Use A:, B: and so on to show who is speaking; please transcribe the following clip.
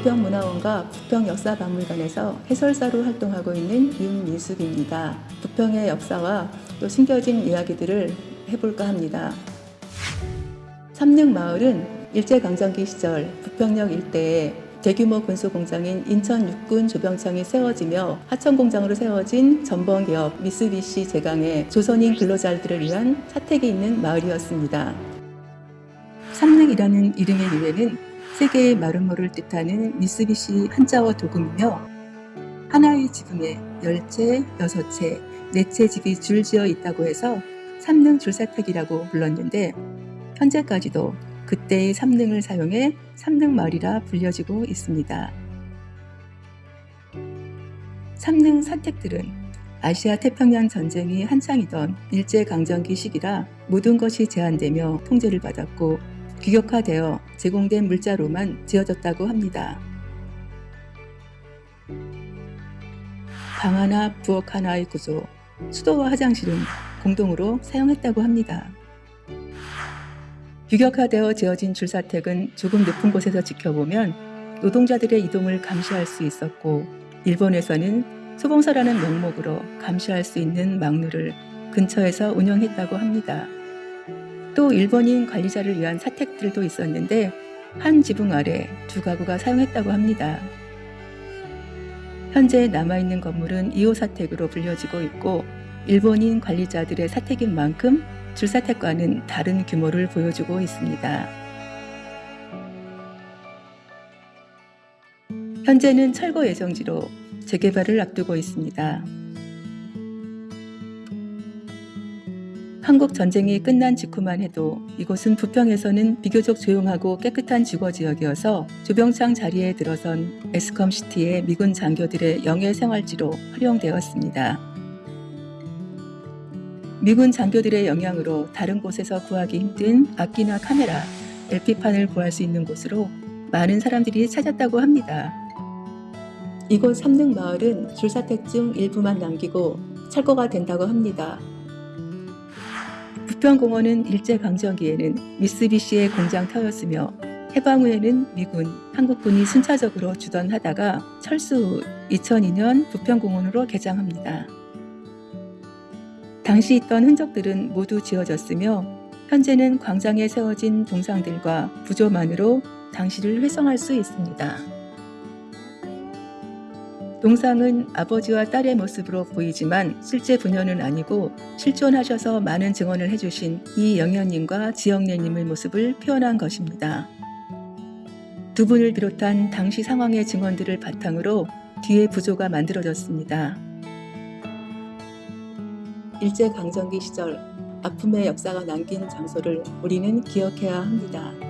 A: 부평문화원과 부평역사박물관에서 해설사로 활동하고 있는 윤민숙입니다. 부평의 역사와 또 숨겨진 이야기들을 해볼까 합니다. 삼릉마을은 일제강점기 시절 부평역 일대에 대규모 군수공장인 인천 육군 조병창이 세워지며 하천공장으로 세워진 전범기업 미쓰비시 제강의 조선인 근로자들을 위한 사택이 있는 마을이었습니다. 삼릉이라는 이름의 유래는 세계의 마름모를 뜻하는 미쓰비시 한자어 도금이며 하나의 지붕에 열채, 여섯채, 네채 집이 줄지어 있다고 해서 삼릉 줄사택이라고 불렀는데 현재까지도 그때의 삼릉을 사용해 삼릉마을이라 불려지고 있습니다. 삼릉 사택들은 아시아 태평양 전쟁이 한창이던 일제강점기 시기라 모든 것이 제한되며 통제를 받았고 규격화되어 제공된 물자로만 지어졌다고 합니다. 방 하나, 부엌 하나의 구조, 수도와 화장실은 공동으로 사용했다고 합니다. 규격화되어 지어진 줄사택은 조금 높은 곳에서 지켜보면 노동자들의 이동을 감시할 수 있었고 일본에서는 소봉서라는 명목으로 감시할 수 있는 망루를 근처에서 운영했다고 합니다. 또 일본인 관리자를 위한 사택들도 있었는데 한 지붕 아래 두 가구가 사용했다고 합니다. 현재 남아있는 건물은 2호 사택으로 불려지고 있고 일본인 관리자들의 사택인 만큼 줄사택과는 다른 규모를 보여주고 있습니다. 현재는 철거 예정지로 재개발을 앞두고 있습니다. 한국 전쟁이 끝난 직후만 해도 이곳은 부평에서는 비교적 조용하고 깨끗한 주거 지역이어서 조병창 자리에 들어선 에스컴 시티의 미군 장교들의 영예 생활지로 활용되었습니다. 미군 장교들의 영향으로 다른 곳에서 구하기 힘든 악기나 카메라, LP판을 구할 수 있는 곳으로 많은 사람들이 찾았다고 합니다. 이곳 삼릉마을은 줄사택 중 일부만 남기고 철거가 된다고 합니다. 부평공원은 일제강점기에는 미쓰비시의 공장 터였으며 해방 후에는 미군, 한국군이 순차적으로 주둔하다가 철수 후 2002년 부평공원으로 개장합니다. 당시 있던 흔적들은 모두 지워졌으며 현재는 광장에 세워진 동상들과 부조만으로 당시를 회상할 수 있습니다. 동상은 아버지와 딸의 모습으로 보이지만 실제 부녀는 아니고 실존하셔서 많은 증언을 해주신 이영현님과 지영래님의 모습을 표현한 것입니다. 두 분을 비롯한 당시 상황의 증언들을 바탕으로 뒤에 부조가 만들어졌습니다. 일제강점기 시절 아픔의 역사가 남긴 장소를 우리는 기억해야 합니다.